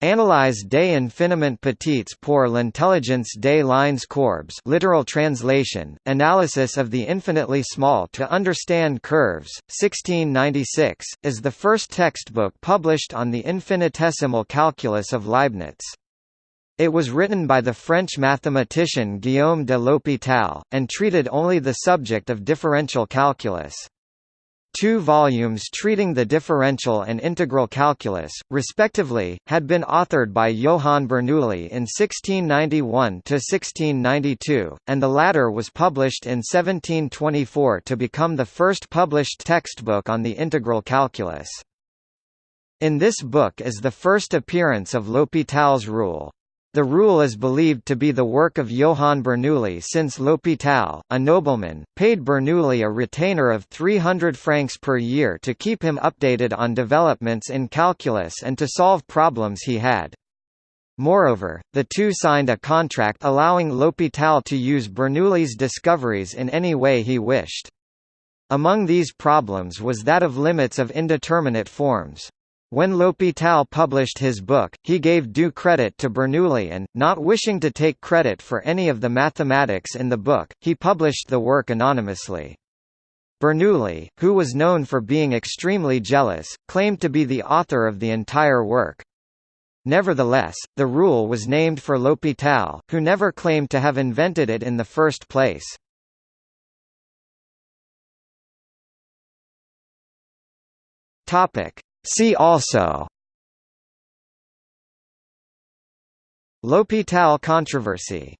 Analyse des infiniment petites pour l'intelligence des lignes courbes literal translation, Analysis of the infinitely small to understand curves, 1696, is the first textbook published on the infinitesimal calculus of Leibniz. It was written by the French mathematician Guillaume de L'Hôpital, and treated only the subject of differential calculus. Two volumes treating the differential and integral calculus, respectively, had been authored by Johann Bernoulli in 1691–1692, and the latter was published in 1724 to become the first published textbook on the integral calculus. In this book is the first appearance of L'Hôpital's rule. The rule is believed to be the work of Johann Bernoulli since L'Hôpital, a nobleman, paid Bernoulli a retainer of 300 francs per year to keep him updated on developments in calculus and to solve problems he had. Moreover, the two signed a contract allowing L'Hôpital to use Bernoulli's discoveries in any way he wished. Among these problems was that of limits of indeterminate forms. When L'Hôpital published his book, he gave due credit to Bernoulli and, not wishing to take credit for any of the mathematics in the book, he published the work anonymously. Bernoulli, who was known for being extremely jealous, claimed to be the author of the entire work. Nevertheless, the rule was named for L'Hôpital, who never claimed to have invented it in the first place. Topic: See also. L'Hôpital controversy